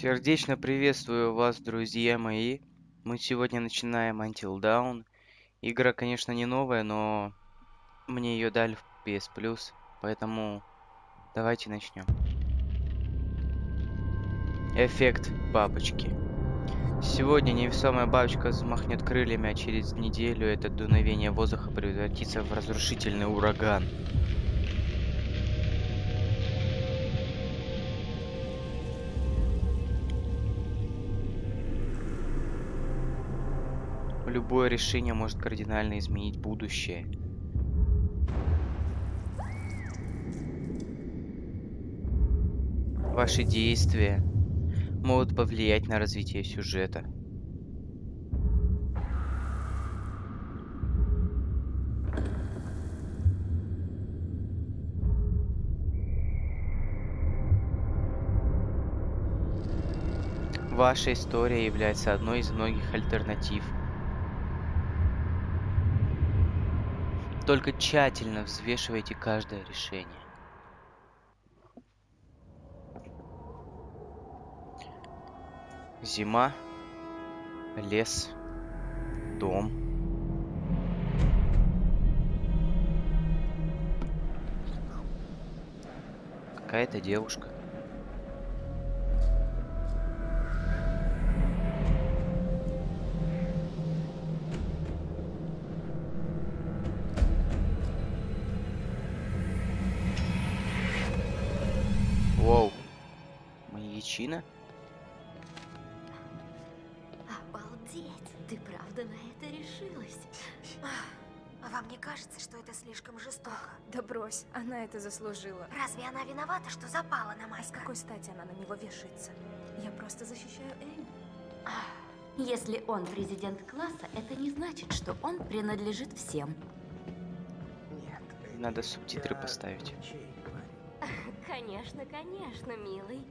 Сердечно приветствую вас, друзья мои. Мы сегодня начинаем Until Dawn. Игра, конечно, не новая, но мне ее дали в PS Plus, поэтому давайте начнем. Эффект бабочки. Сегодня невесомая бабочка взмахнет крыльями, а через неделю это дуновение воздуха превратится в разрушительный ураган. Любое решение может кардинально изменить будущее. Ваши действия могут повлиять на развитие сюжета. Ваша история является одной из многих альтернатив. Только тщательно взвешивайте каждое решение. Зима, лес, дом. Какая-то девушка. Это заслужила. Разве она виновата, что запала на А с Майка? какой стати она на него вешается? Я просто защищаю Эми. Если он президент класса, это не значит, что он принадлежит всем. Нет. Надо субтитры поставить. Конечно, конечно, милый.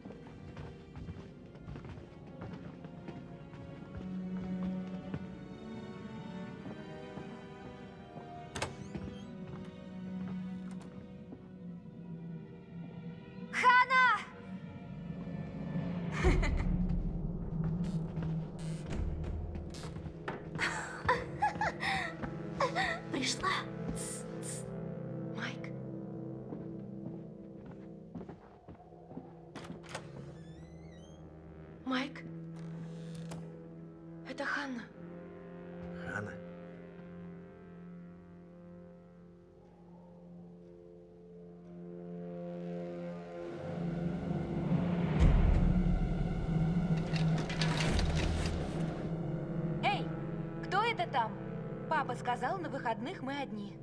Папа сказал, на выходных мы одни.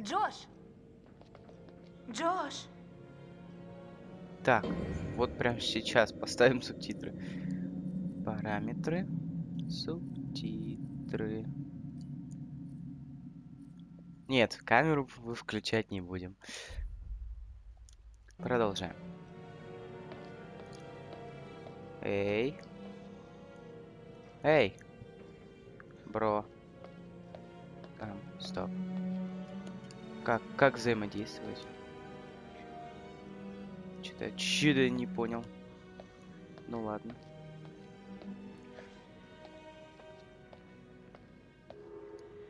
Джош! Джош! Так, вот прямо сейчас поставим субтитры. Параметры. Субтитры. Нет, камеру вы включать не будем. Продолжаем. Эй. Эй. Бро. Там, стоп. Как, как взаимодействовать? Что-то чудо не понял. Ну ладно.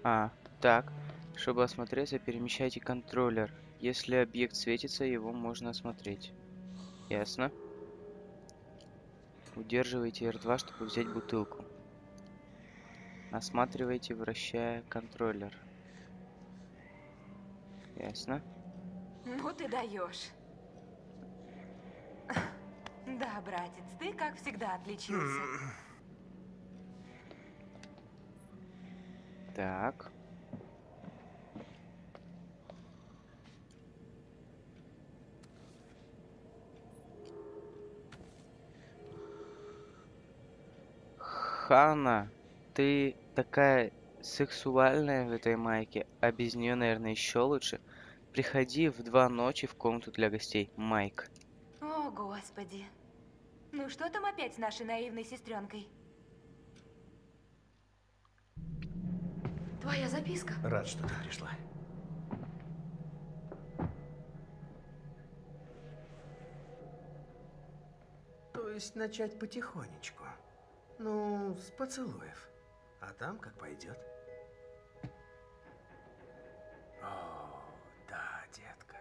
А, так. Чтобы осмотреться, перемещайте контроллер. Если объект светится, его можно осмотреть. Ясно. Удерживайте R2, чтобы взять бутылку. Осматривайте, вращая контроллер. Ясно. Ну ты даешь. Да, братец, ты как всегда отличился. Так. Хана, ты такая сексуальная в этой майке, а без нее, наверное, еще лучше. Приходи в два ночи в комнату для гостей, Майк. О, господи. Ну что там опять с нашей наивной сестренкой? Твоя записка. Рад, что ты пришла. Планируюсь начать потихонечку. Ну, с поцелуев. А там как пойдет. О, да, детка.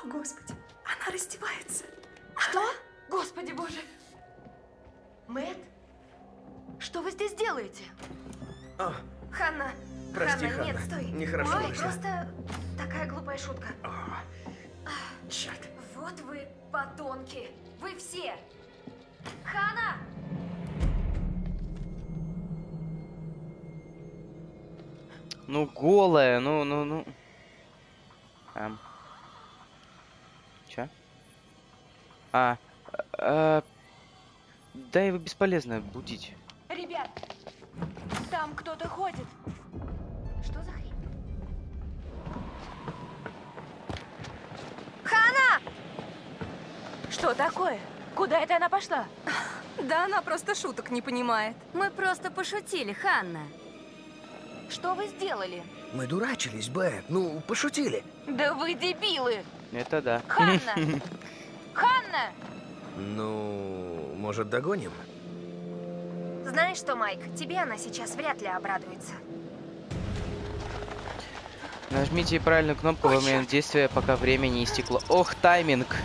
О, Господи, она раздевается. Что? Господи боже! Мэт? Что вы здесь делаете? О, Ханна, Прости, Ханна, нет, Ханна. стой. Нехорошо Ой, вышло. просто такая глупая шутка. о, черт. Вот вы подонки. Вы все. Хана! Ну, голая, ну, ну, ну. Эм. Чё? А, а, да его бесполезно будить. Ребят, там кто-то ходит. Что за хрень? Хана! Что такое? Куда это она пошла? Да она просто шуток не понимает. Мы просто пошутили, Ханна. Что вы сделали? Мы дурачились, Бэт. Ну, пошутили. Да вы дебилы! Это да. Ханна! Ханна! Ну, может, догоним? Знаешь что, Майк, тебе она сейчас вряд ли обрадуется. Нажмите правильную кнопку во время действия, пока время не истекло. Ох, тайминг!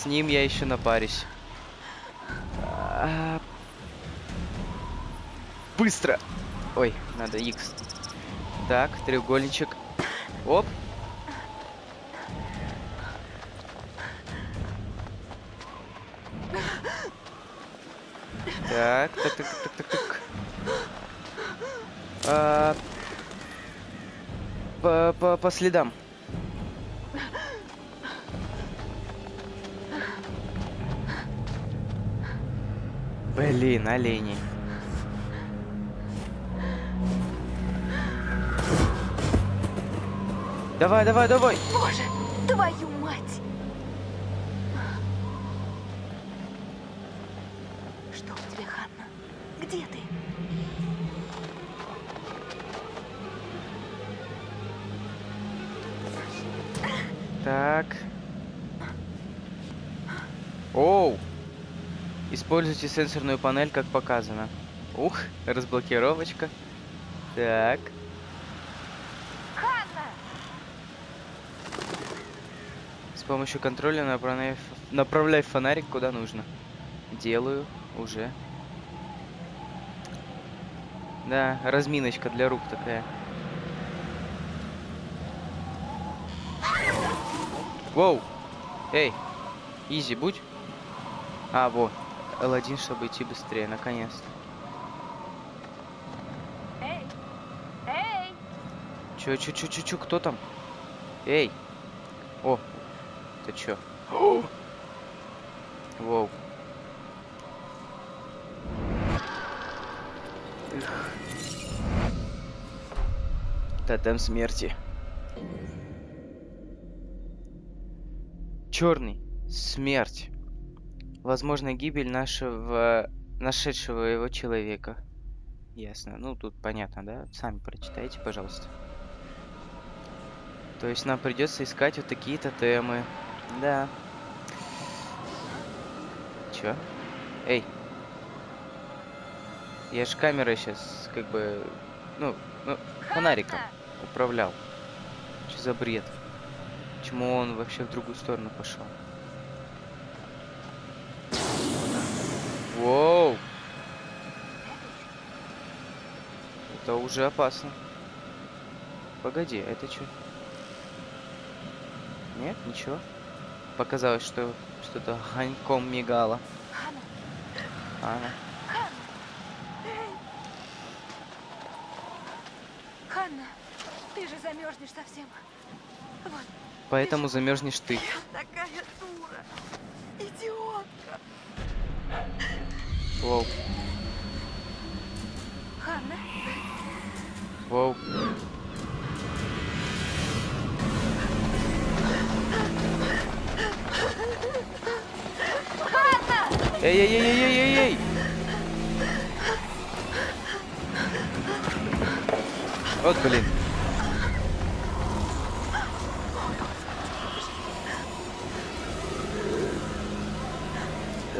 С ним я еще напарюсь. А, Быстро! Ой, надо X. Так, треугольничек. Оп. Так, так, так, так, так, так. А, по, по, по следам. Блин, олени. Давай, давай, давай. Боже, твою мать! Что у тебя, Ханна? Где ты? Так. Оу. Используйте сенсорную панель, как показано. Ух, разблокировочка. Так. Ханна! С помощью контроля направляй, направляй фонарик куда нужно. Делаю уже. Да, разминочка для рук такая. Воу! Эй! Изи, будь. А, во. L1, чтобы идти быстрее, наконец-то. Эй! Эй! Чё, чё, чё, чё, чё, кто там? Эй! О, ты чё? Воу. Эх. Тотем смерти. Черный. Смерть. Возможно, гибель нашего... нашедшего его человека. Ясно. Ну, тут понятно, да? Сами прочитайте, пожалуйста. То есть нам придется искать вот такие тотемы. Да. Чё? Эй. Я ж камерой сейчас как бы... Ну, ну, фонариком управлял. Что за бред? Почему он вообще в другую сторону пошел? Воу! Это уже опасно. Погоди, а это что? Нет, ничего. Показалось, что что-то огоньком мигало. Ханна! Ты же замерзнешь совсем. Вот, Поэтому замерзнешь ты. такая дура. Идиотка. Воу, Воу. Эй-эй-эй-эй-эй-эй! Вот, блин.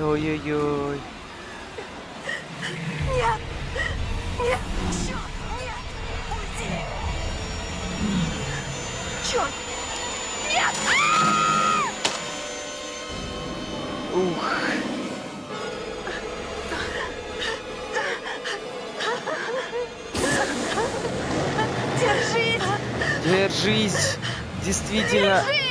Ой-ой-ой. Держись. Действительно. Держись!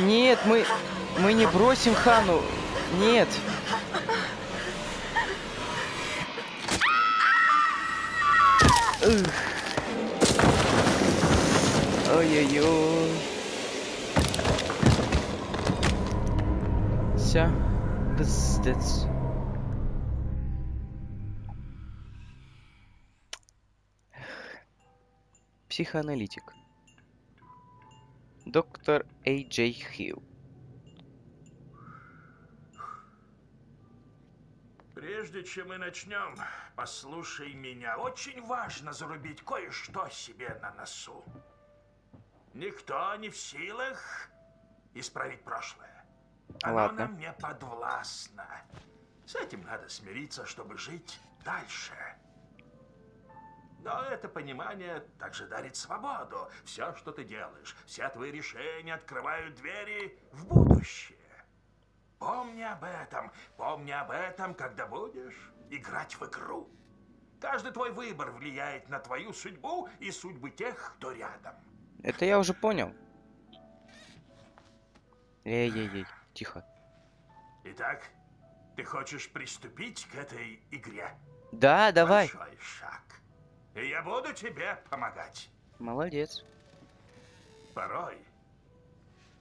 Нет, мы... Мы не бросим Хану. Нет. Ой-ой-ой. Все. Пиздец. Психоаналитик. Доктор Эй Джей Хилл. Прежде чем мы начнем, послушай меня. Очень важно зарубить кое-что себе на носу. Никто не в силах исправить прошлое. Оно Ладно. нам не подвластно. С этим надо смириться, чтобы жить дальше. Но это понимание также дарит свободу. Все, что ты делаешь, все твои решения открывают двери в будущее. Помни об этом, помни об этом, когда будешь играть в игру. Каждый твой выбор влияет на твою судьбу и судьбы тех, кто рядом. Это я уже понял. Эй-ей-ей, тихо. Итак, ты хочешь приступить к этой игре? Да, давай. Большой шаг. И я буду тебе помогать. Молодец. Порой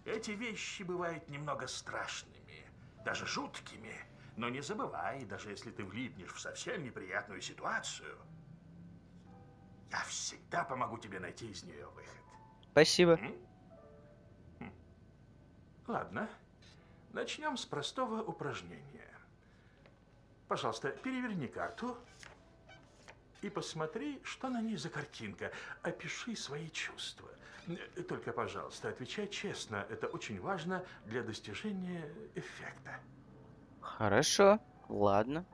эти вещи бывают немного страшными, даже жуткими. Но не забывай, даже если ты влипнешь в совсем неприятную ситуацию, я всегда помогу тебе найти из нее выход. Спасибо. М? Ладно, начнем с простого упражнения. Пожалуйста, переверни карту и посмотри, что на ней за картинка. Опиши свои чувства. Э, Только, пожалуйста, отвечай честно. Это очень важно для достижения эффекта. Хорошо. Ладно.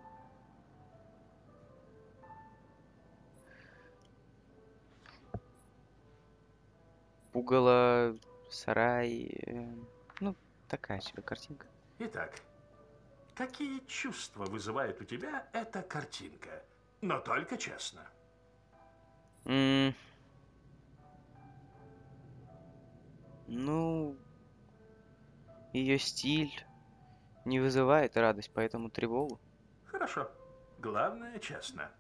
Пугало, сарай. Такая себе картинка. Итак, какие чувства вызывает у тебя эта картинка? Но только честно. М, Ну, ее стиль не вызывает радость, поэтому тревогу. Хорошо. Главное, честно.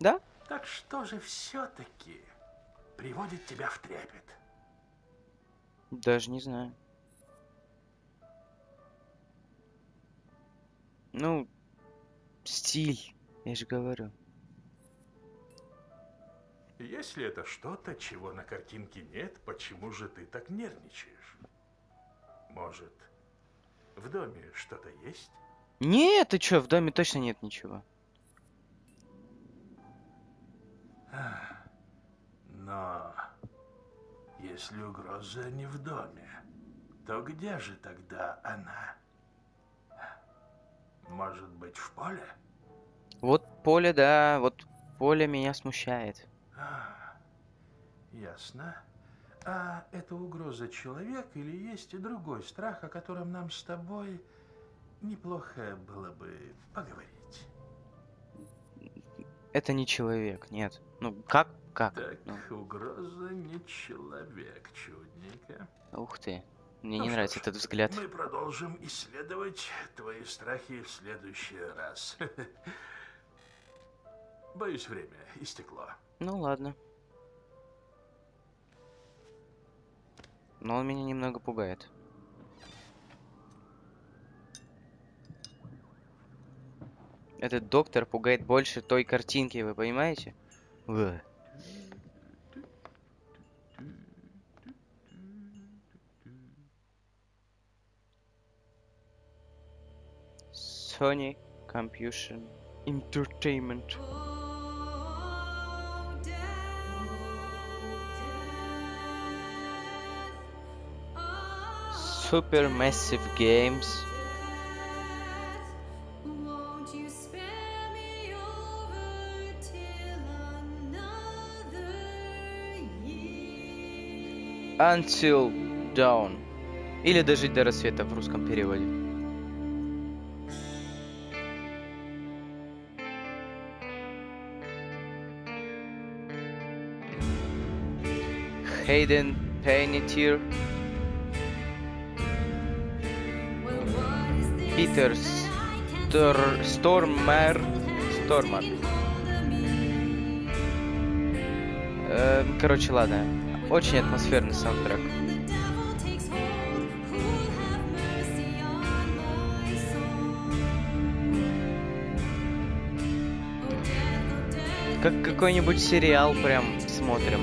Да? Так что же все-таки приводит тебя в трепет? Даже не знаю. Ну, стиль, я же говорю. Если это что-то, чего на картинке нет, почему же ты так нервничаешь? Может, в доме что-то есть? Нет, ты чё, в доме точно нет ничего. Но если угроза не в доме, то где же тогда она? Может быть, в поле? Вот поле, да, вот поле меня смущает. А, ясно. А это угроза человек или есть и другой страх, о котором нам с тобой неплохо было бы поговорить? Это не человек, нет. Ну, как? Как? Так, Ну, угроза не человек, чудненько. ух ты. Мне Ну не нравится ж, этот взгляд. Мы продолжим исследовать твои страхи в следующий раз. Боюсь, время истекло. Ну ладно. Но он меня немного пугает. Этот доктор пугает больше той картинки, вы понимаете? Уэ. Sony Computer Entertainment. Super Massive Games. Until Dawn. Или дожить до рассвета в русском переводе. Hayden Panettiere, Питер Стор... Стормер... Стормер. Короче, ладно. Очень атмосферный саундтрек. Как какой-нибудь сериал прям смотрим.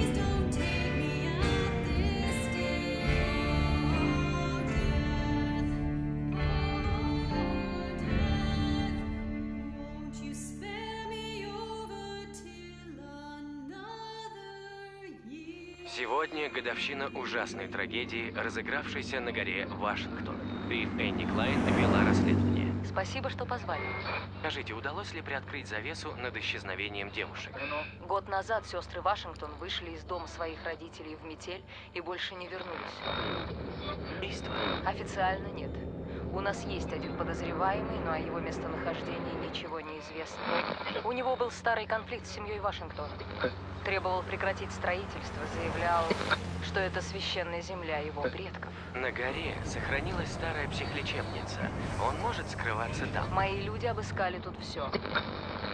Трагедии, разыгравшейся на горе Вашингтон. Ты, Энни Клайн, вела расследование. Спасибо, что позвали. Скажите, удалось ли приоткрыть завесу над исчезновением девушек? Год назад сестры Вашингтон вышли из дома своих родителей в метель и больше не вернулись. Убийство? Официально нет. У нас есть один подозреваемый, но о его местонахождении ничего не известно. У него был старый конфликт с семьей Вашингтон. Требовал прекратить строительство, заявлял, что это священная земля его предков. На горе сохранилась старая психлечебница. Он может скрываться там. Мои люди обыскали тут все.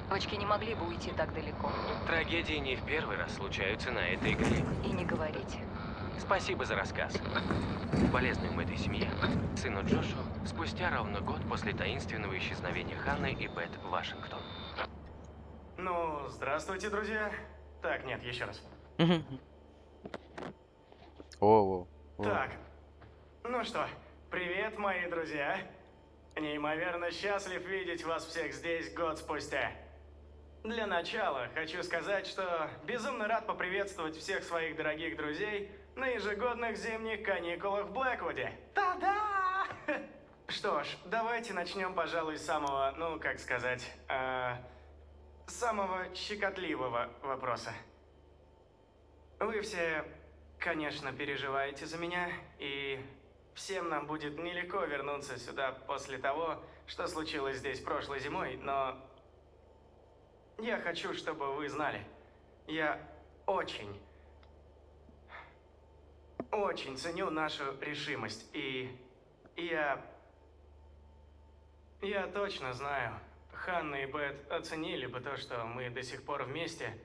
Девочки не могли бы уйти так далеко. Трагедии не в первый раз случаются на этой горе. И не говорите. Спасибо за рассказ. Полезным этой семье, сыну Джошу, спустя ровно год после таинственного исчезновения Ханны и Бет Вашингтон. Ну, здравствуйте, друзья. Так, нет, еще раз. О, Так, ну что, привет, мои друзья. Неимоверно счастлив видеть вас всех здесь год спустя. Для начала хочу сказать, что безумно рад поприветствовать всех своих дорогих друзей на ежегодных зимних каникулах в Блэквуде. Та-да! Что ж, давайте начнем, пожалуй, с самого, ну, как сказать, э, самого щекотливого вопроса. Вы все, конечно, переживаете за меня, и всем нам будет нелегко вернуться сюда после того, что случилось здесь прошлой зимой, но я хочу, чтобы вы знали, я очень, очень ценю нашу решимость, и я, я точно знаю, Ханна и Бет оценили бы то, что мы до сих пор вместе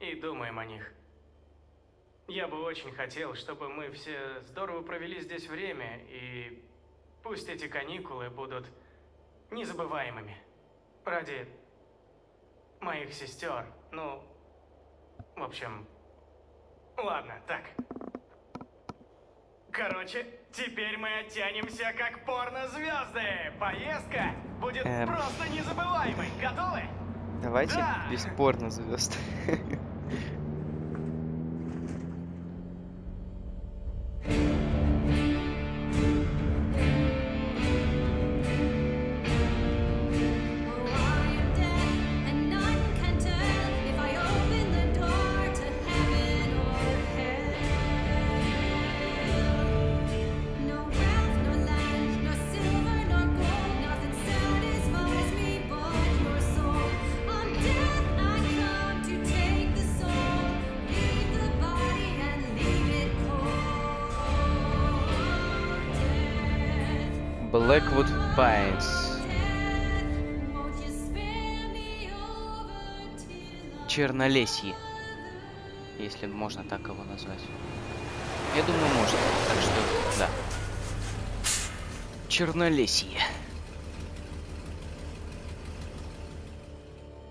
и думаем о них. Я бы очень хотел, чтобы мы все здорово провели здесь время, и пусть эти каникулы будут незабываемыми. Ради моих сестер. Ну, в общем, ладно, так. Короче, теперь мы оттянемся как порнозвезды. Поездка будет Эм. просто незабываемой. Готовы? давайте Да. бесспорно звезд. Blackwood Pines. Чернолесье. Если можно так его назвать. Я думаю, можно. Так что, да. Чернолесье.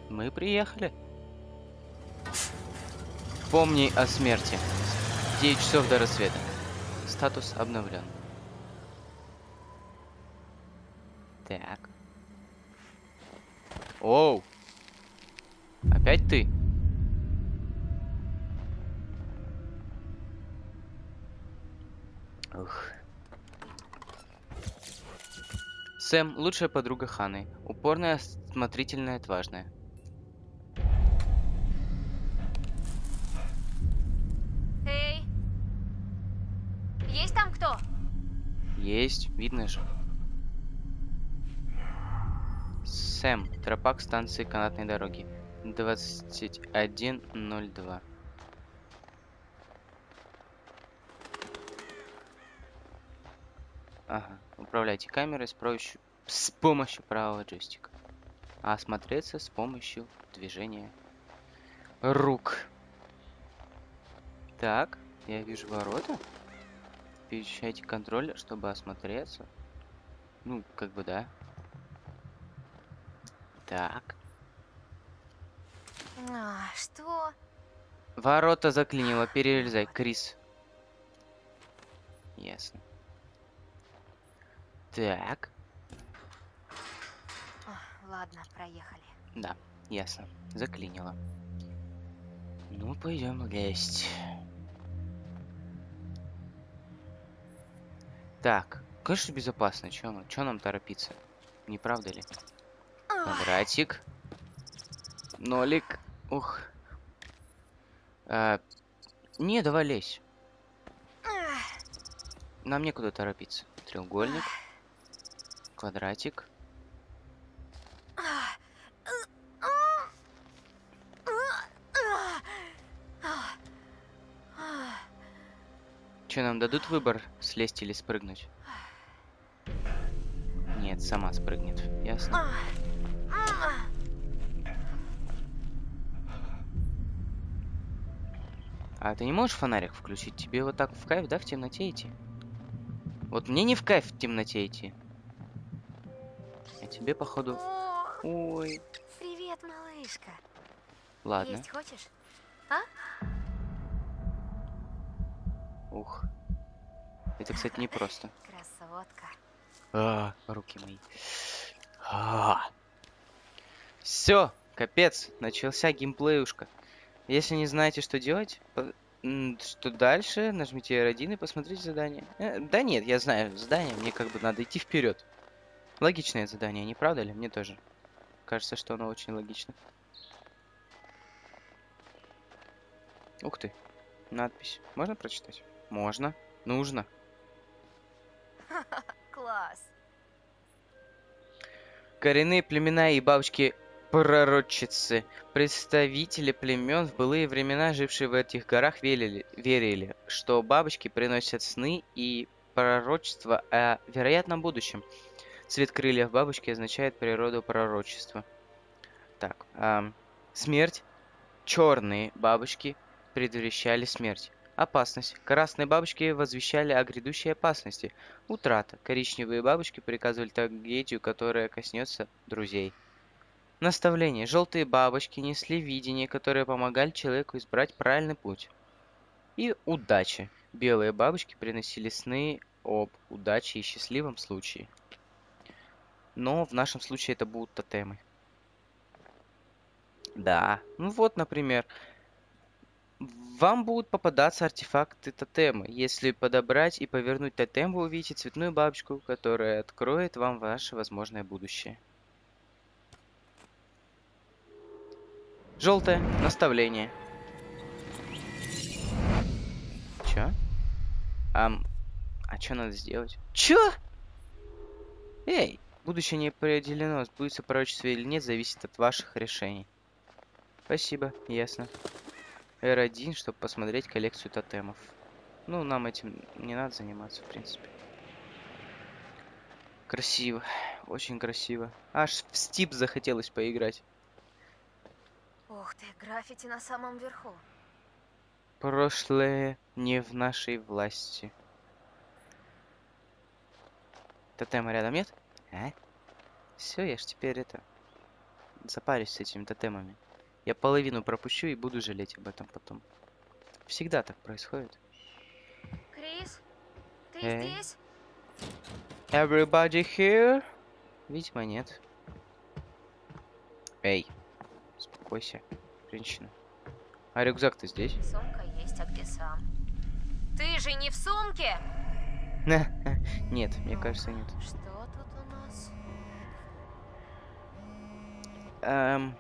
Мы приехали. Помни о смерти. 9 часов до рассвета. Статус обновлен. Так. Оу. Опять ты? Ух. Сэм – лучшая подруга Ханы. Упорная, осмотрительная, отважная. Эй! Есть там кто? Есть, видно же. Сэм, тропа к станции канатной дороги. 21.02. Ага, управляйте камерой с помощью, с помощью правого джойстика. А осмотреться с помощью движения рук. Так, я вижу ворота. Переключайте контроль, чтобы осмотреться. Ну, как бы да. Так. А, что? Ворота заклинило. Перелезай, Крис. Ясно. Так. Ладно, проехали. Да, ясно. Заклинило. Ну, пойдем лезть. Так, конечно, безопасно. Чё, нам- чё нам торопиться? Не правда ли? Квадратик. Нолик. Ух. А, не, давай лезь. Нам некуда торопиться. Треугольник. Квадратик. Че, нам дадут выбор, слезть или спрыгнуть? Нет, сама спрыгнет. Ясно? А ты не можешь фонарик включить? Тебе вот так в кайф, да, в темноте идти? Вот мне не в кайф в темноте идти. А тебе, походу... О, Ой. привет, малышка. Ладно. Есть хочешь? А? Ух. Это, кстати, непросто. Красотка. А, руки мои. Все, капец, начался геймплеюшка. Если не знаете, что делать, что дальше, нажмите R1 и посмотрите задание. Э, да нет, я знаю задание, мне как бы надо идти вперед. Логичное задание, не правда ли? Мне тоже. Кажется, что оно очень логично. Ух ты. Надпись. Можно прочитать? Можно. Нужно. Класс. Коренные племена и бабочки-пророчицы, представители племен в былые времена, жившие в этих горах, верили, верили, что бабочки приносят сны и пророчества о вероятном будущем. Цвет крыльев бабочки означает природу пророчества. Так, ам, смерть. Черные бабочки предвещали смерть. Опасность. Красные бабочки возвещали о грядущей опасности. Утрата. Коричневые бабочки приказывали трагедию, которая коснется друзей. Наставление. Желтые бабочки несли видение, которое помогали человеку избрать правильный путь. И удача. Белые бабочки приносили сны об удаче и счастливом случае. Но в нашем случае это будут тотемы. Да. Ну вот, например, вам будут попадаться артефакты тотемы. Если подобрать и повернуть тотем, вы увидите цветную бабочку, которая откроет вам ваше возможное будущее. Желтое. Наставление. Чё? Ам, а что надо сделать? Чё? Эй, будущее не определено, сбудется пророчество или нет, зависит от ваших решений. Спасибо, ясно. R1, чтобы посмотреть коллекцию тотемов. Ну, нам этим не надо заниматься, в принципе. Красиво. Очень красиво. Аж в Стип захотелось поиграть. Ух ты, граффити на самом верху. Прошлое не в нашей власти. Тотема рядом нет? А? Все, я ж теперь это... Запарюсь с этими тотемами. Я половину пропущу и буду жалеть об этом потом. Всегда так происходит. Крис, ты Эй. здесь? Everybody here? Видимо, нет. Эй, успокойся, женщина. А рюкзак ты здесь? Сумка есть, а где сам? Ты же не в сумке? Нет, мне кажется, нет. Что тут у нас? Эм...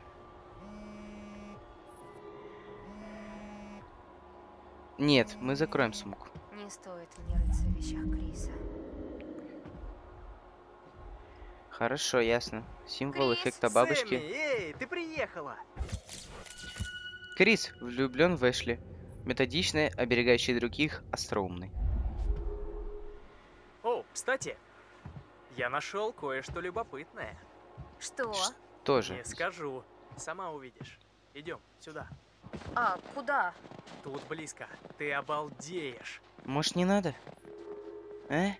Нет, мы закроем сумку. Не стоит мне рыться в вещах Криса. Хорошо, ясно. Символ Крис, эффекта бабочки. Сэмми, эй, ты приехала! Крис влюблен в Эшли. Методичный, оберегающий других, остроумный. О, кстати, я нашел кое-что любопытное. Что? Тоже. Не скажу, сама увидишь. Идем сюда. А, куда? Тут близко. Ты обалдеешь. Может, не надо? А?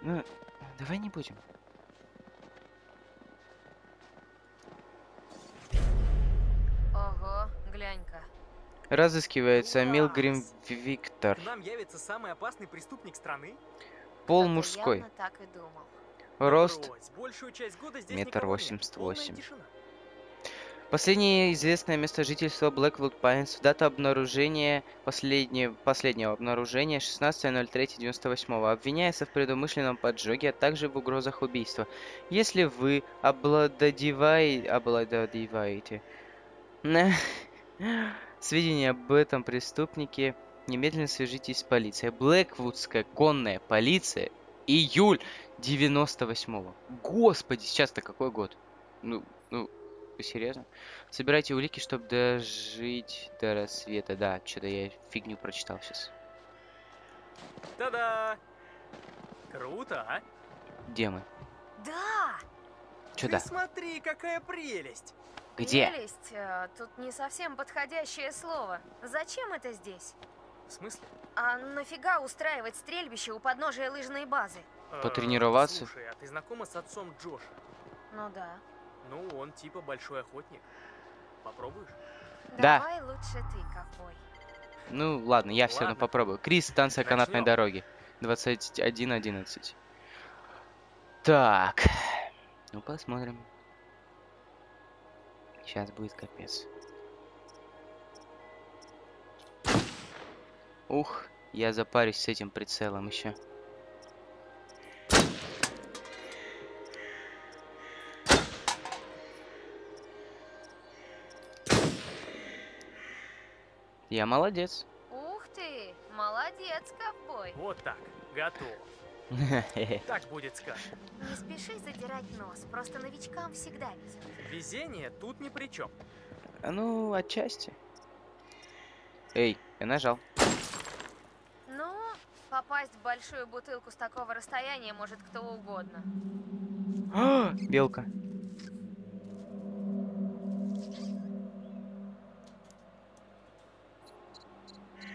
Ну, давай не будем. Глянь-ка. Разыскивается Милгрим. Виктор. К нам явится самый опасный преступник страны? Пол Кто-то мужской. так и думал. Рост метр восемьдесят восемь. Последнее известное место жительства Блэквуд Пайнс. Дата обнаружения последнего, последнего обнаружения 16.03.98. Обвиняется в предумышленном поджоге, а также в угрозах убийства. Если вы обладодевай... обладодеваете сведения об этом преступнике, немедленно свяжитесь с полицией. Блэквудская конная полиция. Июль 98-го. Господи, сейчас-то какой год? Ну, ну, вы серьезно? Собирайте улики, чтобы дожить до рассвета. Да, что-то я фигню прочитал сейчас. Та-да! Круто, а? Где мы? Да! Чё Ты да? смотри, какая прелесть! Где? Прелесть, э, тут не совсем подходящее слово. Зачем это здесь? В смысле? А нафига устраивать стрельбище у подножия лыжной базы? Э, Потренироваться? Слушай, а ты знакома с отцом Джоша? Ну да. Ну, он типа большой охотник. Попробуешь? Да. Давай лучше ты, ковбой. Ну, ладно, я все равно Ладно. попробую. Крис, станция канатной Начнём. дороги. 21.11. Так. Ну, посмотрим. Сейчас будет капец. Ух, я запарюсь с этим прицелом еще. Я молодец. Ух ты, молодец, ковбой. Вот так, готов. Так будет сказано. Не спеши задирать нос, просто новичкам всегда везет. Везение тут ни при чем. Ну, отчасти. Эй, я нажал. Ну, попасть в большую бутылку с такого расстояния может кто угодно. А, Белка.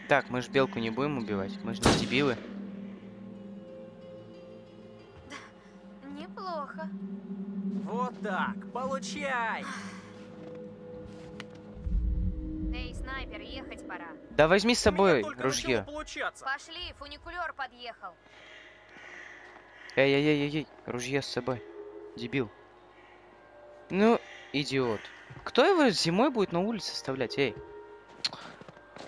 Так, мы ж белку не будем убивать. Мы же не дебилы. Неплохо. Вот так, получай! Эй, снайпер, ехать пора. Да возьми с собой ружье. Пошли, фуникулер подъехал. Эй-эй-эй-эй, ружье с собой. Дебил. Ну, идиот. Кто его зимой будет на улице оставлять, эй?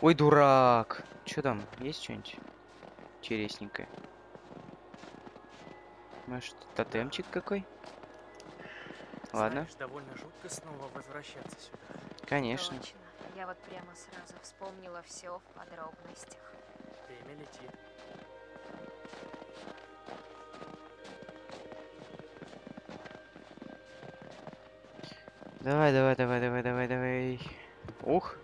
Ой, дурак. Чё там, есть что-нибудь интересненькое? Может, тотемчик какой? Ладно, Знаешь, довольно жутко снова возвращаться сюда. конечно. Точно. Я вот прямо сразу вспомнила все в подробностях. Время летит. Давай, давай, давай, давай, давай, давай. Ух,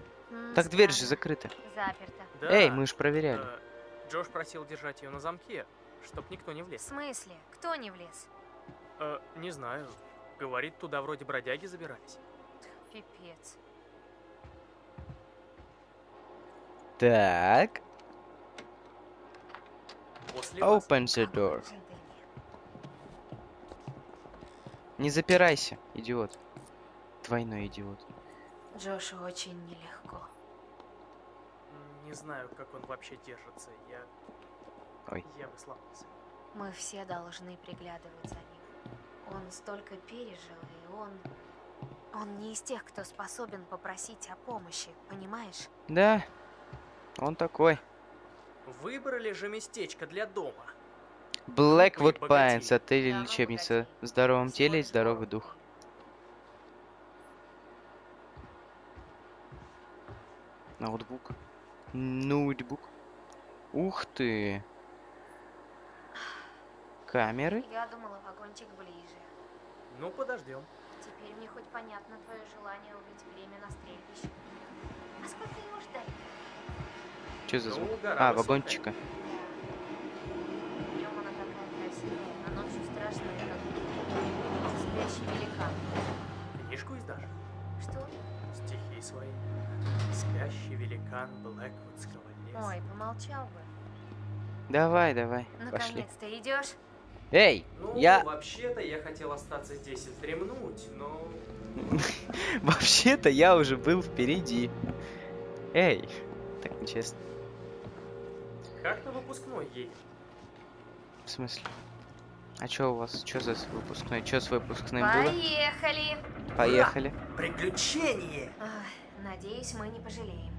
так дверь же закрыта. Заперта. Да, Эй, мы ж проверяли. э, Джош просил держать ее на замке, чтоб никто не В влез. смысле? Кто не влез? Э, не знаю. Говорит, туда вроде бродяги забирались. Пипец. Так, После вас. open the door. Не запирайся, идиот. Двойной идиот. Джошу очень нелегко. Не знаю, как он вообще держится. Я... Ой. Я бы сломался. Мы все должны приглядывать за ним. Он столько пережил, и он... Он не из тех, кто способен попросить о помощи, понимаешь? Да, он такой. Выбрали же местечко для дома. Блэквуд Пайнс, отель или лечебница. В здоровом теле и здоровый дух. Ноутбук. Ноутбук. Ух ты! Камеры? Я думала, вагончик ближе. Ну, подождем. Теперь мне хоть понятно твое желание убить время на стрельбище. А сколько его ждать? Что за Ну, звук? гора А, вагончика. Днем она такая красивая, а ночью страшная, как спящий великан. Книжку издашь? Что? Стихи свои. Спящий великан Блэквудского леса. Ой, помолчал бы. Давай, давай, пошли. Наконец-то идешь? Эй, Ну, я... вообще-то я хотел остаться здесь и вздремнуть, но... Вообще-то я уже был впереди. Эй, так нечестно. Как на выпускной едем? В смысле? А чё у вас? Чё за выпускной? Чё с выпускным было? Поехали! Поехали. Приключение! Надеюсь, мы не пожалеем.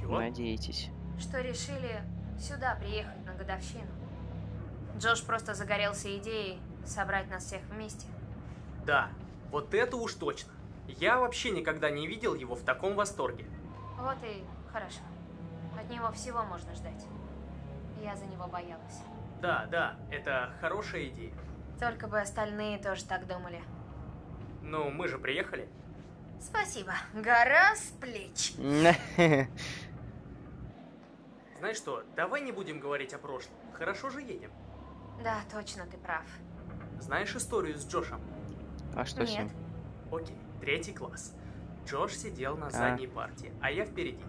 Чего? Надеетесь. Что решили сюда приехать на годовщину. Джош просто загорелся идеей собрать нас всех вместе. Да, вот это уж точно. Я вообще никогда не видел его в таком восторге. Вот и хорошо. От него всего можно ждать. Я за него боялась. Да, да, это хорошая идея. Только бы остальные тоже так думали. Ну, мы же приехали. Спасибо. Гора с плеч. Знаешь что, давай не будем говорить о прошлом. Хорошо же едем. Да, точно, ты прав. Знаешь историю с Джошем? А что с Нет. ним? Окей, третий класс. Джош сидел на А. задней партии, а я впереди.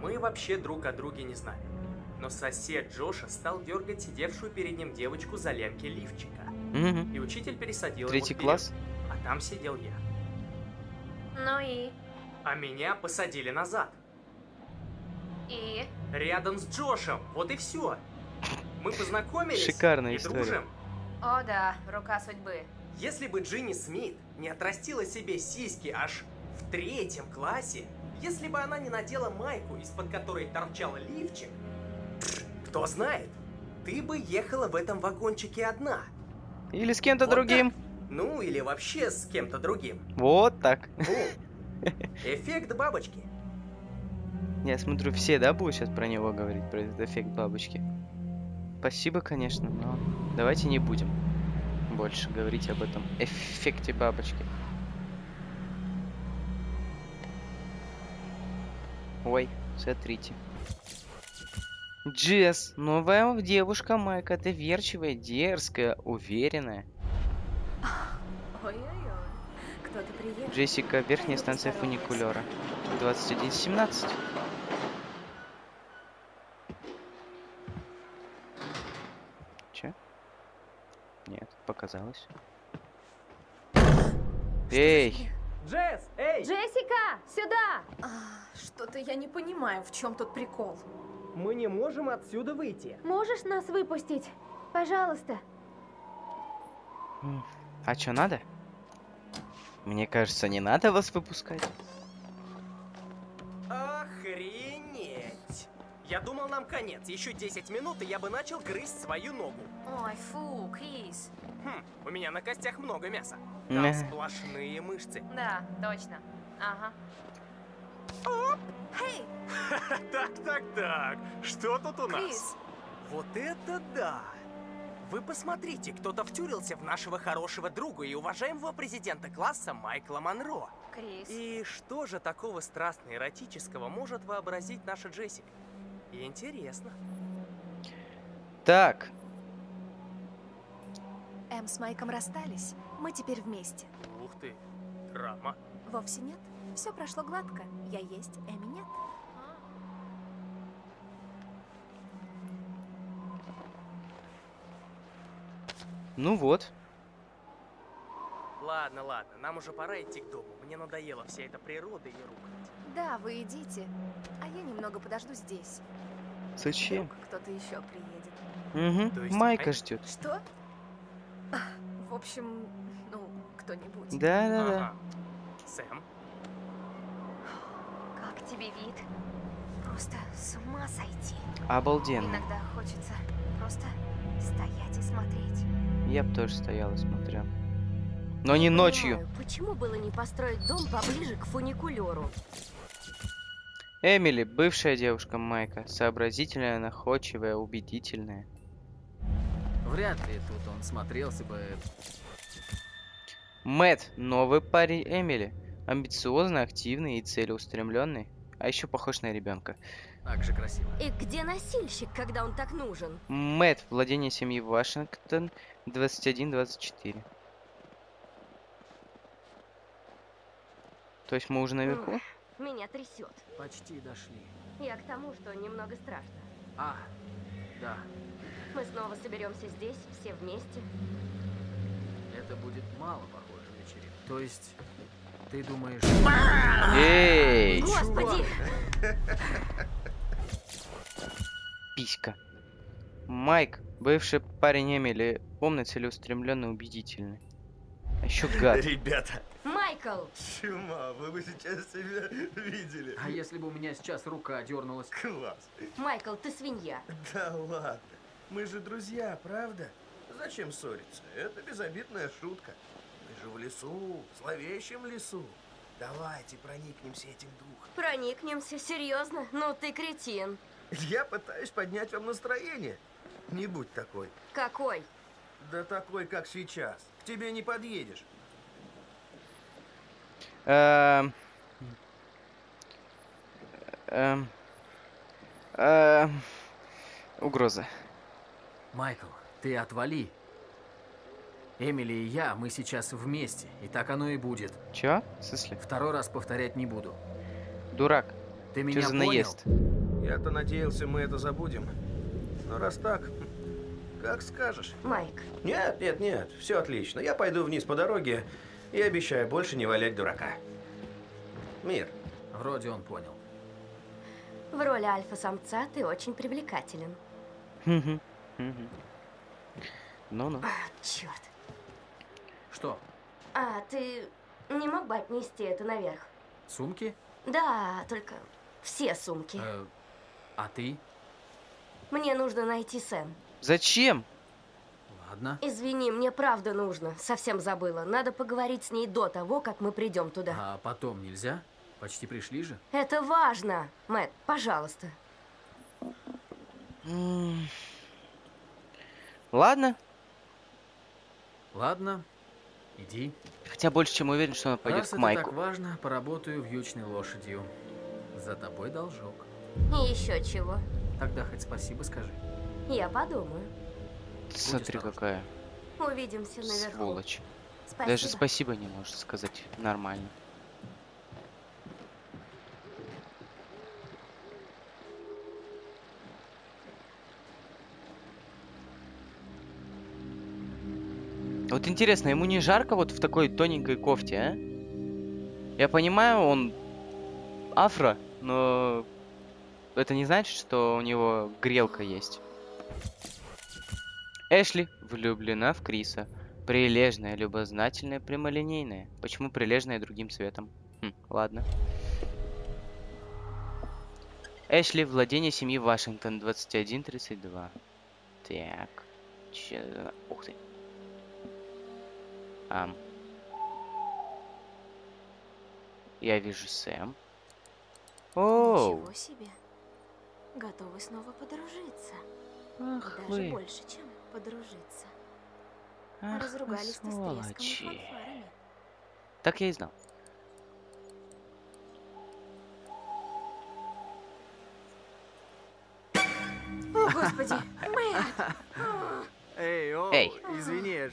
Мы вообще друг о друге не знали. Но сосед Джоша стал дергать сидевшую перед ним девочку за лямки лифчика. Мгм. И учитель пересадил Третий его вперед, класс? А там сидел я. Ну и? А меня посадили назад. И? Рядом с Джошем. Вот и все. Мы познакомились Шикарная и история. дружим. О да, рука судьбы. Если бы Джинни Смит не отрастила себе сиськи аж в третьем классе, если бы она не надела майку, из-под которой торчал лифчик, кто знает, ты бы ехала в этом вагончике одна. Или с кем-то Вот другим. так. Ну, или вообще с кем-то другим. Вот так. Бум. Эффект бабочки. Я смотрю, все, да, будут сейчас про него говорить, про этот эффект бабочки. Спасибо, конечно, но давайте не будем больше говорить об этом эффекте бабочки. Ой, смотрите. Джесс, новая девушка Майка, доверчивая, дерзкая, уверенная. Джессика, верхняя станция фуникулера. 2117. Че? Нет, показалось. Эй! Джесс, эй! Джессика, сюда! А, Что-то я не понимаю, в чем тут прикол. Мы не можем отсюда выйти. Можешь нас выпустить? Пожалуйста. А чё надо? Мне кажется, не надо вас выпускать. Охренеть! Я думал, нам конец. Еще 10 минут, и я бы начал грызть свою ногу. Ой, фу, Крис. Хм, у меня на костях много мяса. Мя. Там сплошные мышцы. Да, точно. Ага. Эй, Так, так, так. Что тут у нас? Крис, Вот это да! Вы посмотрите, кто-то втюрился в нашего хорошего друга и уважаемого президента класса Майкла Монро. Крис. И что же такого страстно-эротического может вообразить наша Джессика? Интересно. Так, Эм с Майком расстались. Мы теперь вместе. Ух ты, драма. Вовсе нет. Все прошло гладко. Я есть, Эми нет. ну вот. Ладно, ладно, нам уже пора идти к дому. Мне надоела вся эта природа и рухлядь. Да, вы идите. А я немного подожду здесь. Зачем? Вдруг кто-то еще приедет. Угу, То есть Майка Майк- ждет. Что? В общем, ну, кто-нибудь. Да-да-да. Ага. Сэм, Как тебе вид? Просто с ума сойти. Обалденно. Иногда хочется просто стоять и смотреть. Я бы тоже стоял и смотрел. Но не ночью. понимаю, почему было не построить дом поближе к фуникулеру? Эмили, бывшая девушка Майка, сообразительная, находчивая, убедительная. Вряд ли тут он смотрелся бы... Мэт, новый парень Эмили. Амбициозный, активный и целеустремленный. А еще похож на ребенка. Так же красиво. И где носильщик, когда он так нужен? Мэт, владение семьи Вашингтон, 21-24. То есть мы уже наверху? Меня трясет. Почти дошли. Я к тому, что немного страшно. А, да. Мы снова соберемся здесь, все вместе. Это будет мало похоже на вечеринку. То есть, ты думаешь... Эй! Господи! Писька. Майк, бывший парень Эмили, умный, целеустремленный, убедительный. А еще гад. Ребята, Майкл! чума, вы бы сейчас себя видели. А если бы у меня сейчас рука дернулась? Класс. Майкл, ты свинья. Да ладно, мы же друзья, правда? Зачем ссориться? Это безобидная шутка. Мы же в лесу, в зловещем лесу. Давайте проникнемся этим духом. Проникнемся, серьезно? Ну ты кретин. Я пытаюсь поднять вам настроение. Не будь такой. Какой? Да такой, как сейчас. К тебе не подъедешь. Эм. Эм. Эм. Угроза. Майкл, ты отвали. Эмили и я, мы сейчас вместе, и так оно и будет. Чё? В смысле? Второй раз повторять не буду. Дурак. Ты Чё меня за понял? наезд? Я-то надеялся, мы это забудем. Но раз так, как скажешь. Майк, Нет, нет, нет, все отлично. Я пойду вниз по дороге и обещаю больше не валять дурака. Мир. Вроде он понял. в роли альфа-самца ты очень привлекателен. Ну-ну. Черт. Что, А, ты не мог бы отнести это наверх? сумки? Да, только все сумки. Э, а ты? Мне нужно найти Сэм. Зачем? Ладно. Извини, мне правда нужно. Совсем забыла. Надо поговорить с ней до того, как мы придем туда. А потом нельзя? Почти пришли же. Это важно. Мэтт, пожалуйста. М. Ладно. Ладно, иди. Хотя больше чем уверен, что она пойдет Раз к это Майку. так важно, поработаю вьючной лошадью. За тобой должок. И еще чего. Тогда хоть спасибо скажи. Я подумаю. Смотри, какая Увидимся наверху. сволочь. Спасибо. Даже спасибо не может сказать нормально. Вот интересно, ему не жарко вот в такой тоненькой кофте, а? Я понимаю, он афро, но это не значит, что у него грелка есть. Эшли влюблена в Криса. Прилежная, любознательная, прямолинейная. Почему прилежная другим цветом? Хм, ладно. Эшли, владение семьи Вашингтон, 2132. Так. Че... Ух ты. Ам. Я вижу Сэм. Оу. Ничего себе. Готовы снова подружиться. Ах Даже вы. больше, чем подружиться. Ах вы с треском и сволочи. фанфарами. Так я и знал. О, господи, Мэтт! Эй, о, Эй. извини.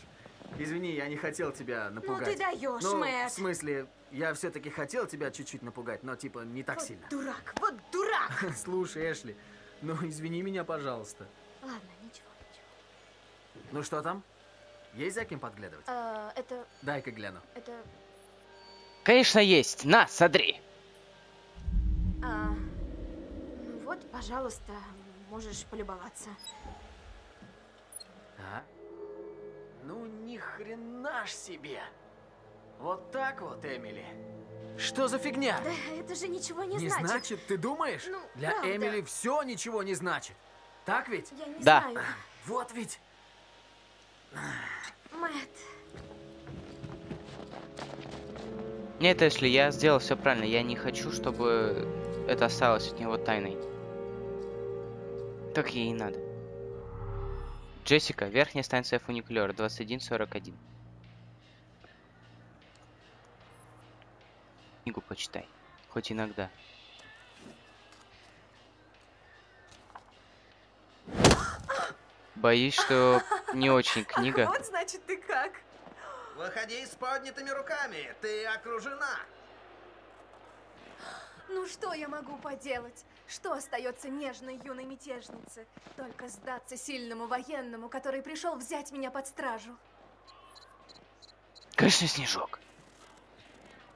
Извини, я не хотел тебя напугать. ты даешь, ну, Мэтт. в смысле, я все-таки хотел тебя чуть-чуть напугать, но типа не так сильно. Дурак, вот дурак! Слушай, Эшли, ну извини меня, пожалуйста. Ладно, ничего, ничего. Ну что там? Есть за кем подглядывать? А, это, Дай-ка гляну. это, Конечно, есть. На, смотри. а, ну вот, пожалуйста, можешь полюбоваться. А? Ну ни хрена ж себе. Вот так вот, Эмили. Что за фигня? Да, это же ничего не, Не значит, ты думаешь? Ну, Для правда. Эмили все ничего не значит. Так ведь? Я не Да. знаю. Вот ведь. Мэтт, Нет, Эшли, я сделал все правильно. Я не хочу, чтобы это осталось от него тайной. Так ей и надо. Джессика, верхняя станция фуникулера, 2141. Книгу почитай. Хоть иногда. Боюсь, что не очень книга. Вот значит ты как. Выходи с поднятыми руками, ты окружена. Ну что я могу поделать? Что остается нежной юной мятежнице? Только сдаться сильному военному, который пришел взять меня под стражу. Конечно, Снежок.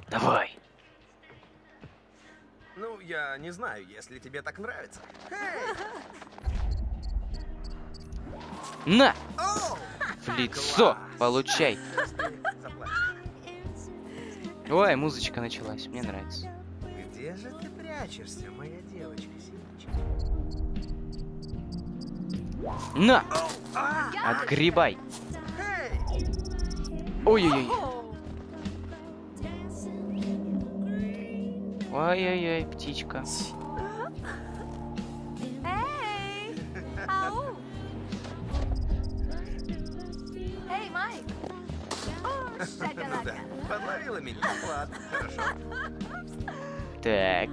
Давай. Ну, я не знаю, если тебе так нравится. Эй! На! В лицо! Получай! Ой, музычка началась. Мне нравится. Где же ты прячешься, моя девочка синичка? На! А! Отгребай! Ой-ой-ой. Ой-ой-ой, птичка. Эй! Ау! Эй, Майк! О, Ну да, подловила меня. Ладно, хорошо. Так.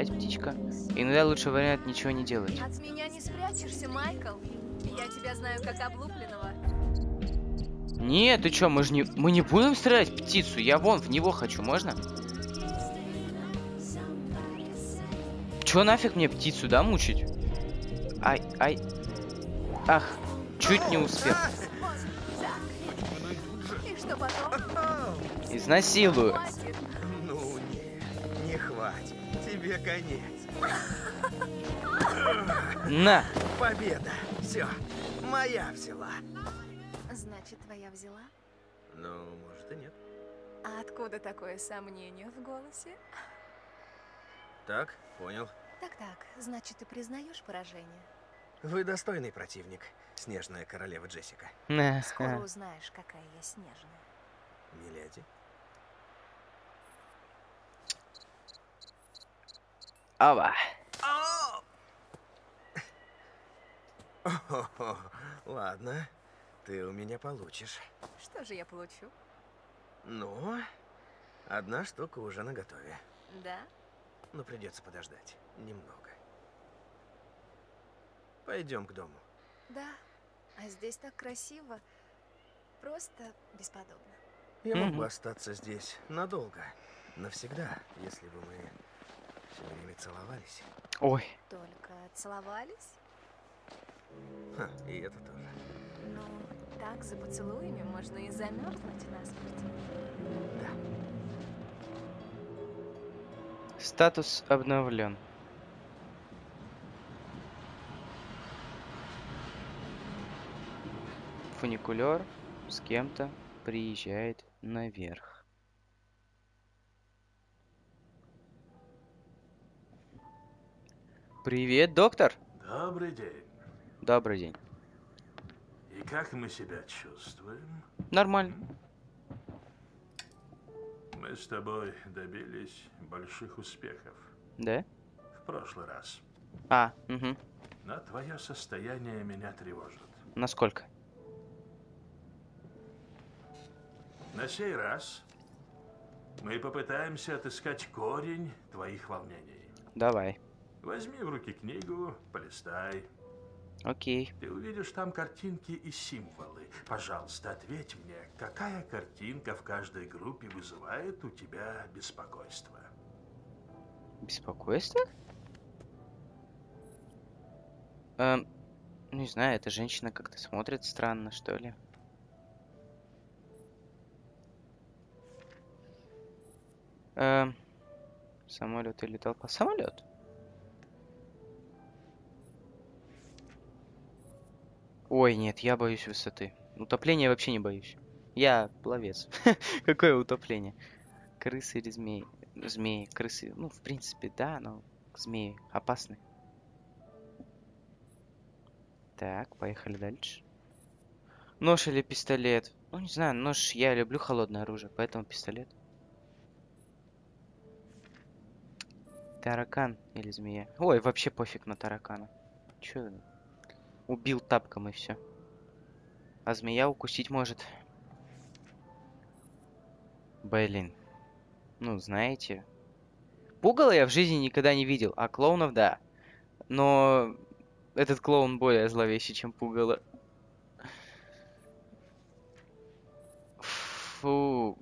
Опять птичка. Иногда лучший вариант ничего не делать. От меня не спрячешься, Майкл. Я тебя знаю как облупленного. Нет, ты чё, мы же не... Мы не будем стрелять птицу. Я вон в него хочу, можно? Чё нафиг мне птицу, да, мучить? Ай, ай. Ах, чуть не успел. И что потом? Оу! Изнасилую. Тебе конец. На! Победа. Все, моя взяла. Значит, твоя взяла? Ну, может и нет. А откуда такое сомнение в голосе? Так, понял. Так-так, значит, ты признаешь поражение? Вы достойный противник, снежная королева Джессика. На. Скоро узнаешь, какая я снежная. Миледи. Ава. Ладно, ты у меня получишь. Что же я получу? Ну, одна штука уже наготове. Да? Но придется подождать немного. Пойдем к дому. Да. А здесь так красиво. Просто бесподобно. Я мог бы остаться здесь надолго, навсегда, если бы мы все время целовались. Ой. Только целовались? Ха, и это тоже. Ну, так за поцелуями можно и замерзнуть насмерть. Статус обновлен. Фуникулер с кем-то приезжает наверх. Привет, доктор. Добрый день. Добрый день. И как мы себя чувствуем? Нормально. Мы с тобой добились больших успехов Да? в прошлый раз. А, угу. Но твое состояние меня тревожит. Насколько? На сей раз мы попытаемся отыскать корень твоих волнений. Давай. Возьми в руки книгу, полистай. Окей. Ты увидишь там картинки и символы. Пожалуйста, ответь мне, какая картинка в каждой группе вызывает у тебя беспокойство? Беспокойство? Эм, не знаю, эта женщина как-то смотрит странно, что ли. Эм, самолет или толпа? Самолет. Ой, нет, я боюсь высоты. Утопления вообще не боюсь. Я пловец. Какое утопление? Крысы или змеи? Змеи, крысы. Ну, в принципе, да, но змеи опасны. Так, поехали дальше. Нож или пистолет? Ну, не знаю, нож я люблю холодное оружие, поэтому пистолет. Таракан или змея? Ой, вообще пофиг на таракана. Чё? Убил тапком и все. А змея укусить может. Блин. Ну, знаете. Пугало я в жизни никогда не видел, а клоунов да. Но этот клоун более зловещий, чем пугало. Фу.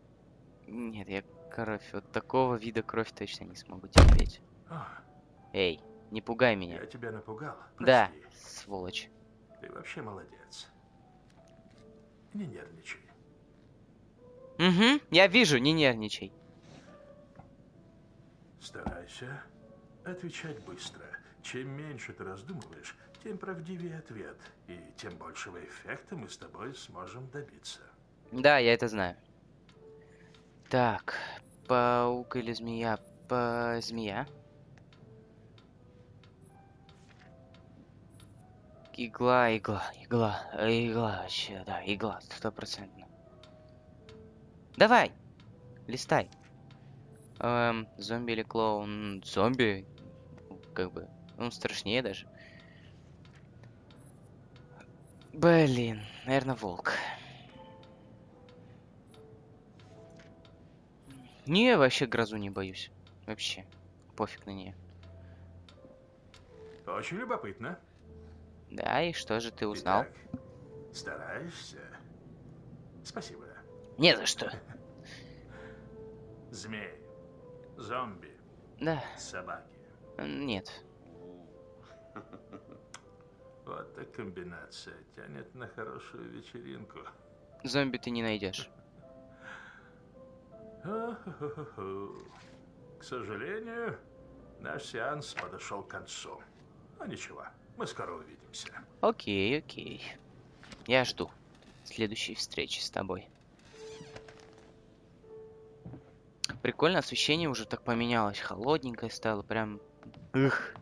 Нет, я кровь. Вот такого вида кровь точно не смогу терпеть. А, Эй, не пугай меня. я тебя напугал. Да, Прости. сволочь. Ты вообще молодец. Не нервничай. Угу, я вижу, не нервничай. Старайся отвечать быстро. Чем меньше ты раздумываешь, тем правдивее ответ. И тем большего эффекта мы с тобой сможем добиться. Да, я это знаю. Так, паук или змея? По... Змея. Игла, игла, игла, игла, вообще, да, игла, стопроцентно. Давай, листай. Эм, зомби или клоун? Зомби, как бы, он страшнее даже. Блин, наверное, волк. Не, вообще грозу не боюсь. Вообще. Пофиг на нее. Очень любопытно. Да, и что же ты узнал? Итак, стараешься? Спасибо. Не за что. Змей, зомби, Да, собаки. нет. Вот так комбинация тянет на хорошую вечеринку. Зомби ты не найдешь. К сожалению, наш сеанс подошел к концу. Но ничего, мы скоро увидимся. Окей, окей. Я жду следующей встречи с тобой. Прикольно, освещение уже так поменялось. Холодненькое стало, прям... Эх.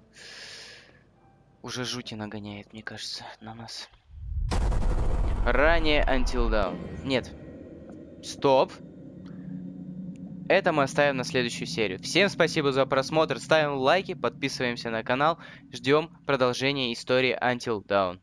Уже жути нагоняет, мне кажется, на нас. Ранее Until Dawn. Нет. Стоп. Это мы оставим на следующую серию. Всем спасибо за просмотр. Ставим лайки, подписываемся на канал. Ждем продолжения истории Until Dawn.